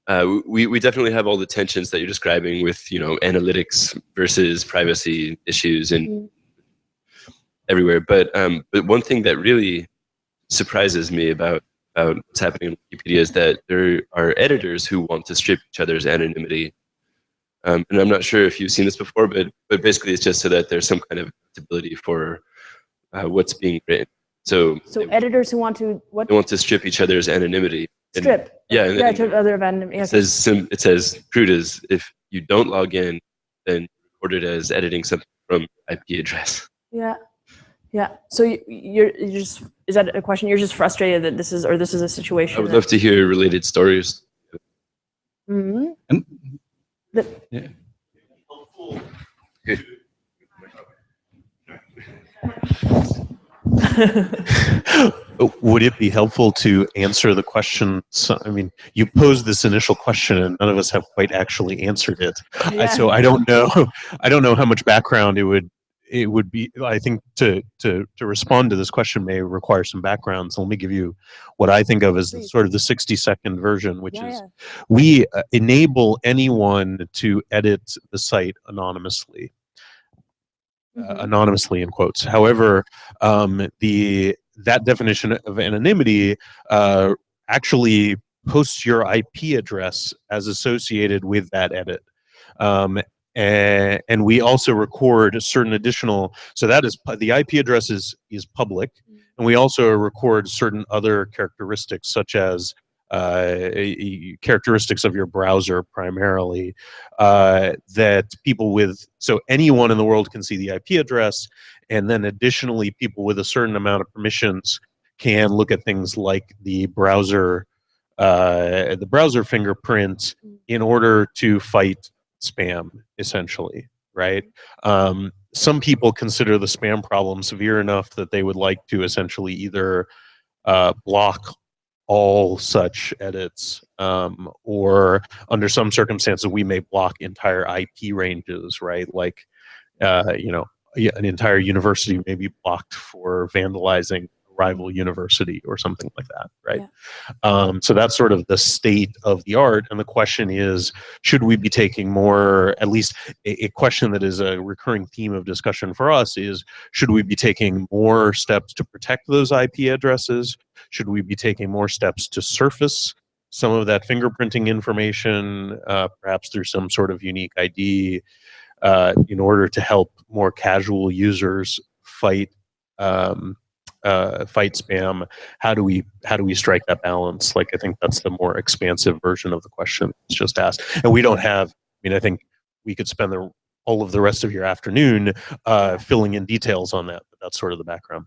Uh, we, we definitely have all the tensions that you're describing with, you know, analytics versus privacy issues and Mm. everywhere. But um, but one thing that really surprises me about, about what's happening in Wikipedia is that there are editors who want to strip each other's anonymity. Um, and I'm not sure if you've seen this before, but but basically it's just so that there's some kind of accountability for uh, what's being written. So, So they, editors who want to what they want to strip each other's anonymity. And- strip? Yeah, and, Yeah, and other random. it says sim, it says crude is if you don't log in, then record it as editing something from IP address. yeah, yeah. So you, you're, you're just is that a question? You're just frustrated that this is or this is a situation. I would love to hear related stories. Mhm. And That- yeah. <laughs> Would it be helpful to answer the question? So, I mean, you posed this initial question, and none of us have quite actually answered it. I- Yeah. So I don't know. <laughs> I don't know how much background it would it would be. I think to to to respond to this question may require some background. So let me give you what I think of as the, sort of the sixty second version, which yeah, is yeah. we uh, enable anyone to edit the site anonymously uh, Mhm. anonymously in quotes. However, um, the that definition of anonymity uh, actually posts your IP address as associated with that edit. Um, a- and we also record certain additional. So that is the IP address is is public, and we also record certain other characteristics such as uh, characteristics of your browser primarily uh, that people with so anyone in the world can see the IP address and then additionally, people with a certain amount of permissions can look at things like the browser, uh, the browser fingerprint in order to fight spam, essentially, right? Um, some people consider the spam problem severe enough that they would like to essentially either uh, block all such edits, um, or under some circumstances, we may block entire IP ranges, right? Like, uh, you know, an entire university may be blocked for vandalizing rival university or something like that, right? Yeah. Um, so that's sort of the state of the art. And the question is, should we be taking more, at least a, a question that is a recurring theme of discussion for us is, should we be taking more steps to protect those IP addresses? Should we be taking more steps to surface some of that fingerprinting information, uh, perhaps through some sort of unique ID, uh, in order to help more casual users fight um, uh, fight spam? How do we how do we strike that balance? Like I think that's the more expansive version of the question that's just asked. And we don't have. I mean, I think we could spend the all of the rest of your afternoon uh, filling in details on that. But that's sort of the background.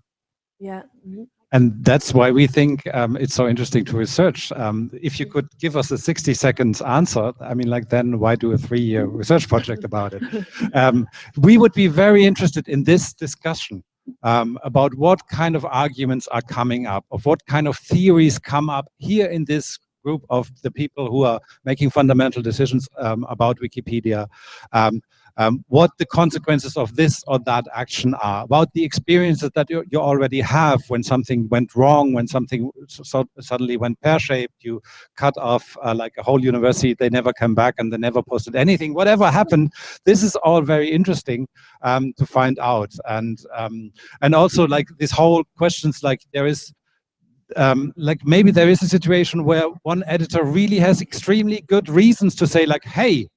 Yeah. mhm. And that's why we think um, it's so interesting to research. Um, if you could give us a 60 seconds answer, I mean, like then why do a three-year research project about it? <laughs> Um, we would be very interested in this discussion um, about what kind of arguments are coming up, of what kind of theories come up here in this group of the people who are making fundamental decisions um, about Wikipedia. Um, um, what the consequences of this or that action are, about the experiences that you, you already have when something went wrong, when something so, suddenly went pear-shaped, you cut off uh, like a whole university, they never come back and they never posted anything, whatever happened, this is all very interesting um, to find out. And, um, and also like this whole questions like there is um, like maybe there is a situation where one editor really has extremely good reasons to say like, hey,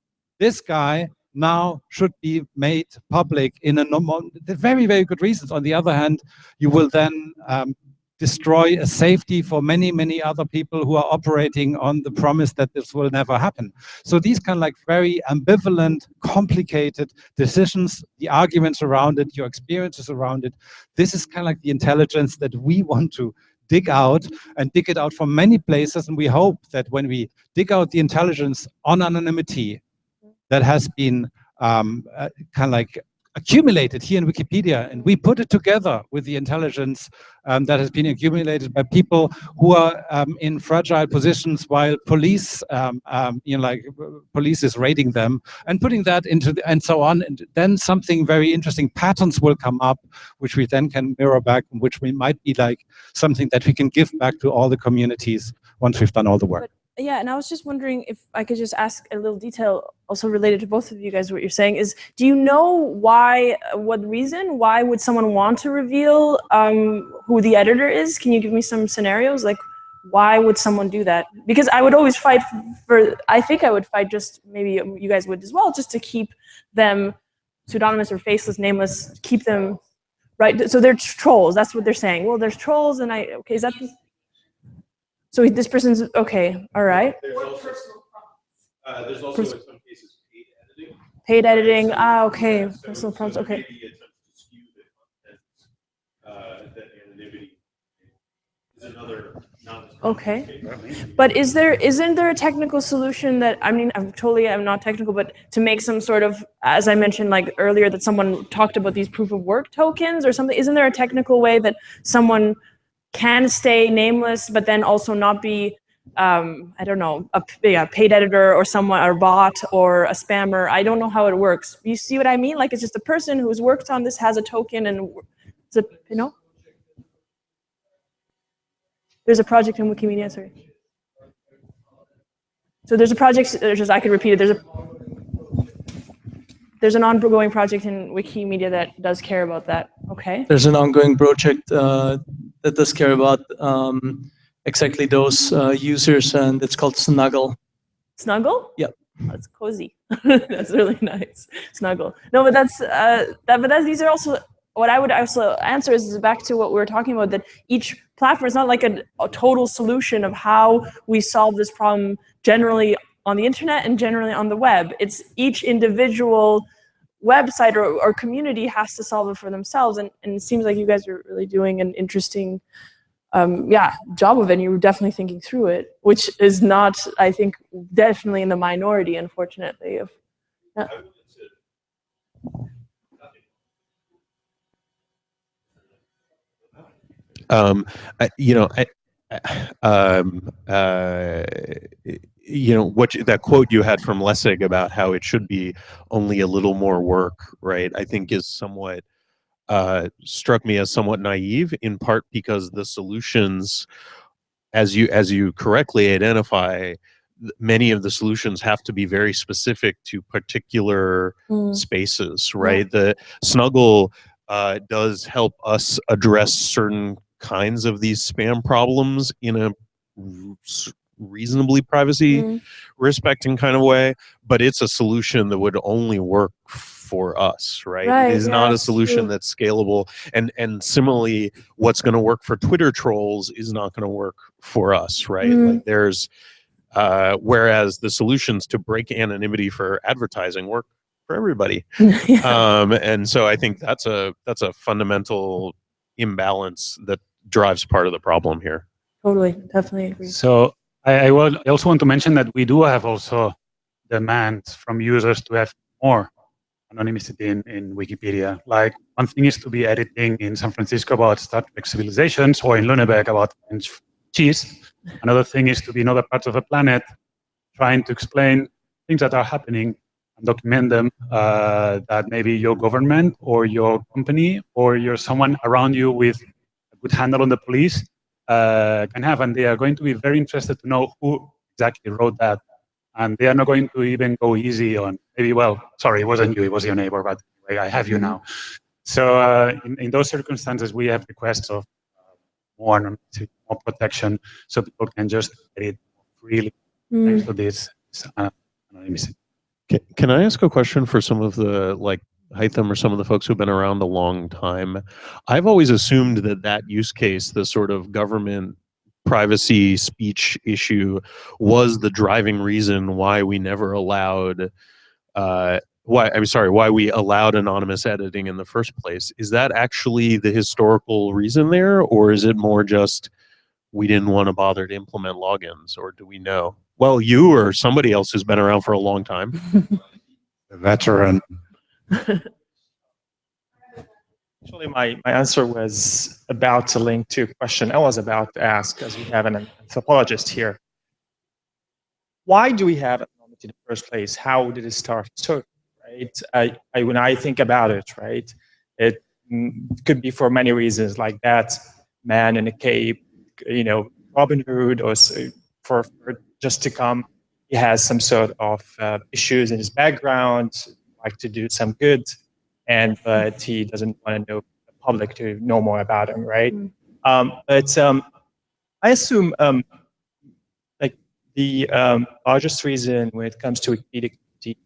this guy now should be made public in a normal, very, very good reasons. On the other hand, you will then um, destroy a safety for many, many other people who are operating on the promise that this will never happen. So these kind of like very ambivalent, complicated decisions, the arguments around it, your experiences around it, this is kind of like the intelligence that we <laughs> want to dig out and dig it out from many places. And we hope that when we dig out the intelligence on anonymity that has been um, uh, kind of like accumulated here in Wikipedia, and we put it together with the intelligence um, that has been accumulated by people who are um, in fragile positions while police, um, um, you know, like police is raiding them, and putting that into the, and so on, and then something very interesting patterns will come up, which we then can mirror back, which we might be like something that we can give back to all the communities once we've done all the work. Yeah, and I was just wondering if I could just ask a little detail also related to both of you guys what you're saying is do you know why what reason why would someone want to reveal um, who the editor is? Can you give me some scenarios? Like why would someone do that? Because i would always fight for i think i would fight just maybe you guys would as well just to keep them pseudonymous or faceless nameless keep them right? So they're trolls that's what they're saying. Well there's trolls and i okay is that so this person's okay all right There's also, uh, there's also Pers- in some cases paid editing. paid editing ah okay So- personal so prompts okay maybe attempts to skew the content, uh, that anonymity is another non- Okay. But is there isn't there a technical solution that I mean I'm totally I'm not technical but to make some sort of as I mentioned like earlier that someone talked about these proof of work tokens or something isn't there a technical way that someone can stay nameless but then also not be um, I don't know, a, paid editor or someone or bot or a spammer. I don't know how it works. You see what I mean? Like it's just a person who's worked on this has a token and it's a you know? There's a project in Wikimedia, sorry. So there's a project, there's just, I could repeat it, there's a, there's an ongoing project in Wikimedia that does care about that, okay? There's an ongoing project uh, that does care about um, exactly those uh, users, and it's called Snuggle. Snuggle? Yep. That's cozy. <laughs> that's really nice. Snuggle. No, but that's, uh, that, but that's, these are also, what I would also answer is back to what we were talking about, that each platform is not like a, a total solution of how we solve this problem generally on the internet and generally on the web. It's each individual website or, or community has to solve it for themselves. And, and it seems like you guys are really doing an interesting um, yeah, job of it. And you were definitely thinking through it, which is not, I think, definitely in the minority, unfortunately. Of, yeah. Um, I, you know, I, um, uh, you know what you, that quote you had from Lessig about how it should be only a little more work, right? I think is somewhat uh, struck me as somewhat naive, in part because the solutions, as you as you correctly identify, many of the solutions have to be very specific to particular Mm. spaces, right? The Snuggle uh, does help us address certain kinds of these spam problems in a reasonably privacy Mm. respecting kind of way, but it's a solution that would only work for us, right? Right, it is yeah, not a solution true. that's scalable. And and similarly, what's going to work for Twitter trolls is not going to work for us, right? Mm. Like there's uh, whereas the solutions to break anonymity for advertising work for everybody. <laughs> yeah, Um, and so I think that's a that's a fundamental imbalance that drives part of the problem here. totally, definitely agree. So I, I, will, I also want to mention that we do have also demands from users to have more anonymity in, in Wikipedia. Like one thing is to be editing in San Francisco about Star Trek civilizations or in Lüneburg about French cheese. Another thing is to be in other parts of the planet trying to explain things that are happening and document them uh, that maybe your government or your company or your someone around you with a good handle on the police can have, and they are going to be very interested to know who exactly wrote that, and they are not going to even go easy on maybe. Well, sorry, it wasn't you; it was your neighbor, but anyway, I have you now. So uh, in, in those circumstances, we have requests of uh, more more protection, so people can just get it freely Mm. thanks to this uh, anonymity. Can, can I ask a question for some of the like Hytham or some of the folks who've been around a long time? I've always assumed that that use case, the sort of government privacy speech issue, was the driving reason why we never allowed. Uh, why I'm sorry, why we allowed anonymous editing in the first place. Is that actually the historical reason there, or is it more just we didn't want to bother to implement logins, or do we know? Well, you or somebody else who's been around for a long time. <laughs> The veteran. <laughs> Actually, my, my answer was about to link to a question I was about to ask, as we have an anthropologist here. Why do we have anonymity in the first place? How did it start? So, right? I, I, when I think about it, right, it mm, could be for many reasons, like that man in a cape, you know, Robin Hood, or for, for just to come, he has some sort of uh, issues in his background, like to do some good, and but he doesn't want to know the public to know more about him, right? Mm. Um, but um, I assume um, like the um, largest reason when it comes to Wikipedia community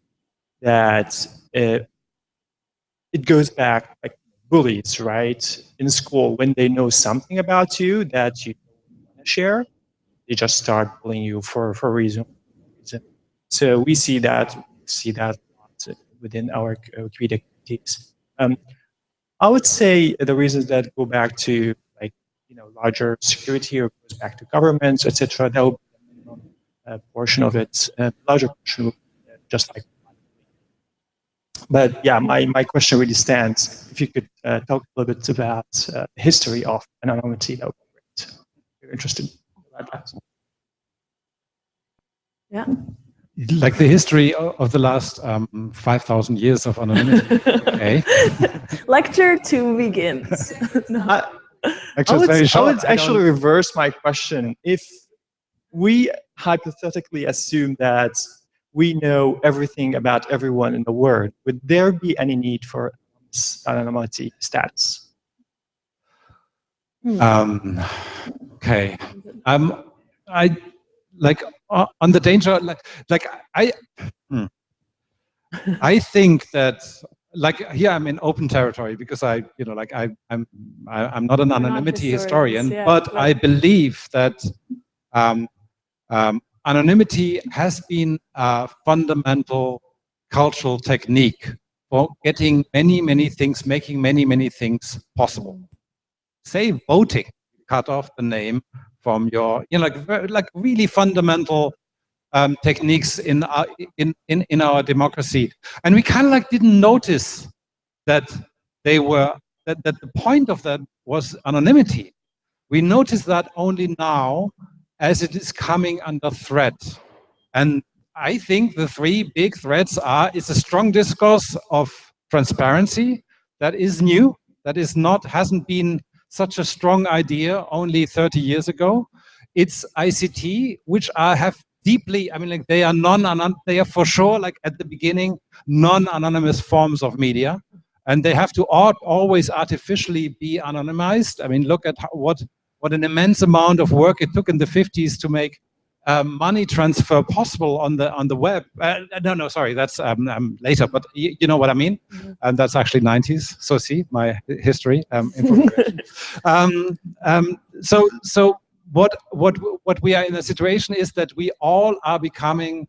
that it, it goes back like bullies, right? In school, when they know something about you that you want to share, they just start bullying you for for a reason. So we see that see that within our uh, Wikipedia communities. Um, I would say the reasons that go back to like you know larger security or goes back to governments, etc. That would be a minimum uh, portion of it. A larger portion would uh, just like. But yeah, my, my question really stands. If you could uh, talk a little bit about uh, the history of anonymity, that would be great. If you're interested. Yeah. Like the history of the last um, 5,000 years of anonymity. Okay. <laughs> Lecture two begins. <laughs> No. I, Actually, I would, it's I would I actually don't- reverse my question. If we hypothetically assume that we know everything about everyone in the world, would there be any need for anonymity status? Um, okay. Um, I like on the danger. Like, like I, hmm. I think that like here I'm in open territory because I, you know, like I, I'm, I, I'm not an We're anonymity historians, historian, yeah, but but- I believe that um, um, anonymity has been a fundamental cultural technique for getting many, many things, making many, many things possible. Say voting, cut off the name from your, you know, like, like really fundamental um, techniques in our, in, in, in our democracy. And we kind of like didn't notice that they were, that, that the point of that was anonymity. We notice that only now as it is coming under threat. And I think the three big threats are, it's a strong discourse of transparency that is new, that is not, hasn't been such a strong idea only 30 years ago. It's ICT, which I have deeply, I mean, like they are non, they are for sure, like at the beginning, non-anonymous forms of media. And they have to always artificially be anonymized. I mean, look at how, what, what an immense amount of work it took in the 50s to make um, money transfer possible on the on the web. Uh, no, no, sorry, that's um, um, later, but you know what I mean. Mm -hmm. And that's actually 90s. So see my history um, <laughs> um, um, so so what what what we are in a situation is that we all are becoming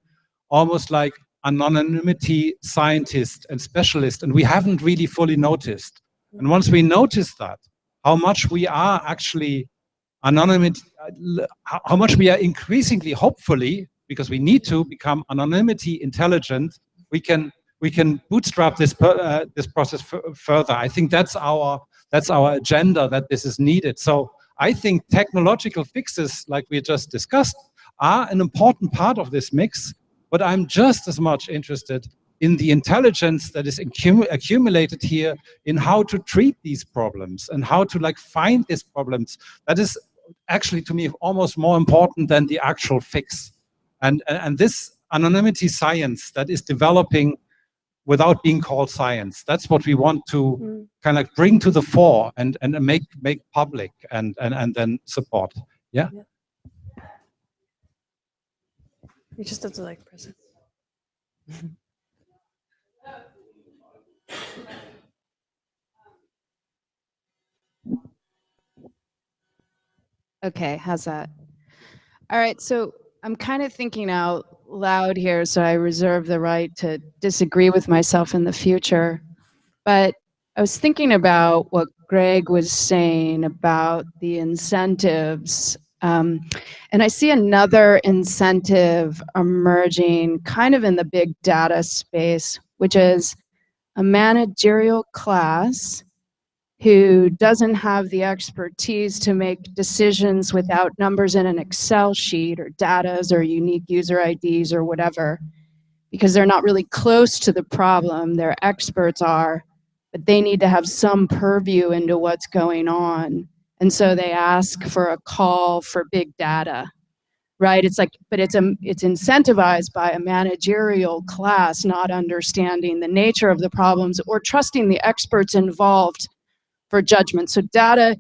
almost like anonymity scientist and specialist, and we haven't really fully noticed. And once we notice that, how much we are actually anonymity, how much we are increasingly, hopefully, because we need to become anonymity intelligent, we can we can bootstrap this uh, this process further. I think that's our that's our agenda that this is needed. So I think technological fixes, like we just discussed, are an important part of this mix. But I'm just as much interested in the intelligence that is accum accumulated here in how to treat these problems and how to like find these problems. That is actually to me almost more important than the actual fix. And, and this anonymity science that is developing without being called science. That's what we want to mm. kind of bring to the fore and, and make make public and, and, and then support. Yeah? yeah. You just have to like press it. <laughs> Okay, how's that? All right, so I'm kind of thinking out loud here, so I reserve the right to disagree with myself in the future. But I was thinking about what Greg was saying about the incentives. Um, and I see another incentive emerging kind of in the big data space, which is a managerial class who doesn't have the expertise to make decisions without numbers in an Excel sheet or datas or unique user IDs or whatever, because they're not really close to the problem. Their experts are, but they need to have some purview into what's going on. And so they ask for a call for big data, right? It's like, but it's, a, it's incentivized by a managerial class not understanding the nature of the problems or trusting the experts involved for judgment. So data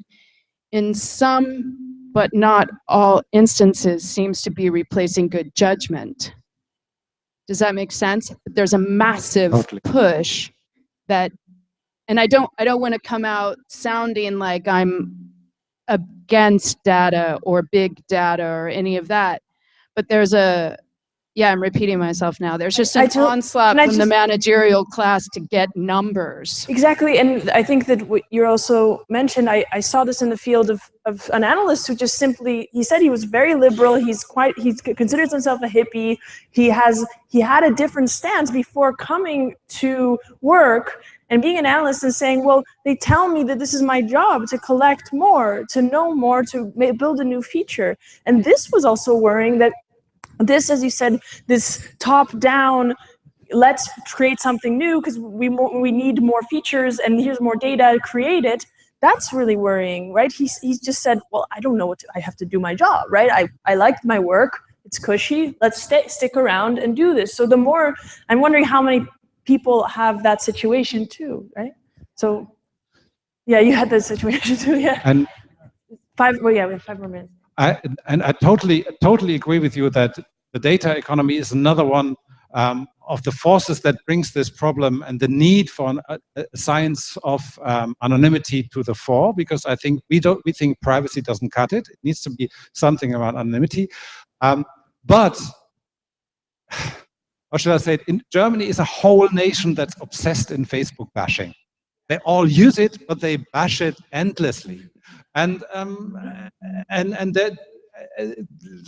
in some, but not all instances seems to be replacing good judgment. Does that make sense? There's a massive totally. push that, and I don't, I don't want to come out sounding like I'm against data or big data or any of that, but there's a, yeah, I'm repeating myself now. There's just an onslaught from just, the managerial class to get numbers. Exactly, and I think that what you also mentioned, I, I saw this in the field of, of an analyst who just simply, he said he was very liberal, he's quite, he considers himself a hippie, he has, he had a different stance before coming to work and being an analyst and saying, well, they tell me that this is my job to collect more, to know more, to build a new feature. And this was also worrying that this, as you said, this top-down, let's create something new because we, we need more features and here's more data, create it, that's really worrying, right? He's, he's just said, well, I don't know what to, I have to do my job, right? I, I like my work, it's cushy, let's stay, stick around and do this. So the more, I'm wondering how many people have that situation too, right? So yeah, you had that situation <laughs> too, yeah. And five, well, yeah, we have five more minutes. I, and I totally, totally agree with you that the data economy is another one um, of the forces that brings this problem and the need for an, a, a, science of um, anonymity to the fore, because I think we don't, we think privacy doesn't cut it. It needs to be something around anonymity. Um, but, <sighs> how should I say it? In Germany is a whole nation that's obsessed in Facebook bashing. They all use it, but they bash it endlessly. And um, and and that uh,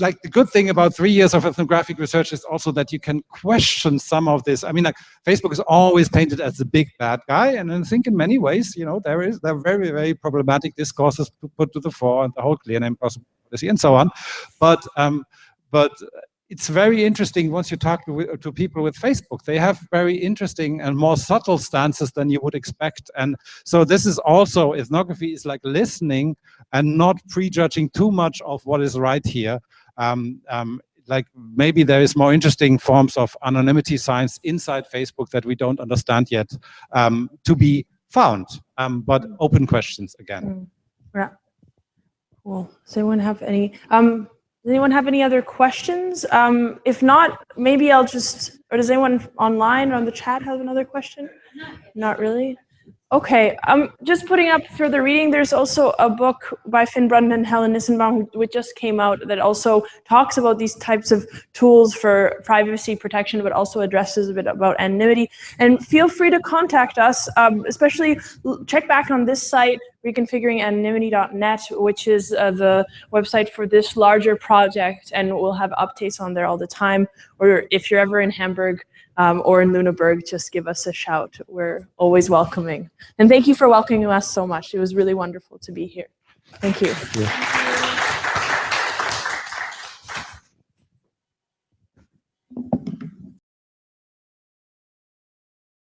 like the good thing about three years of ethnographic research is also that you can question some of this. I mean, like Facebook is always painted as the big bad guy, and I think in many ways, you know, there is there are very very problematic discourses put to the fore, and the whole clear name policy and so on. But um, but it's very interesting once you talk to, to, people with Facebook. They have very interesting and more subtle stances than you would expect. And so this is also, ethnography is like listening and not prejudging too much of what is right here. Um, um, like maybe there is more interesting forms of anonymity science inside Facebook that we don't understand yet um, to be found. Um, but open questions again. Mm. Yeah. Cool. Does anyone have any? Does anyone have any other questions? Um, if not, maybe I'll just, or does anyone online or on the chat have another question? Not really. Okay, I'm just putting up further reading. There's also a book by Finn Brunton and Helen Nissenbaum, which just came out, that also talks about these types of tools for privacy protection, but also addresses a bit about anonymity. And feel free to contact us, um, especially check back on this site, reconfiguringanonymity.net, which is uh, the website for this larger project, and we'll have updates on there all the time. Or if you're ever in Hamburg, um, or in Lüneburg, just give us a shout. We're always welcoming. And thank you for welcoming us so much. It was really wonderful to be here. Thank you. Thank you.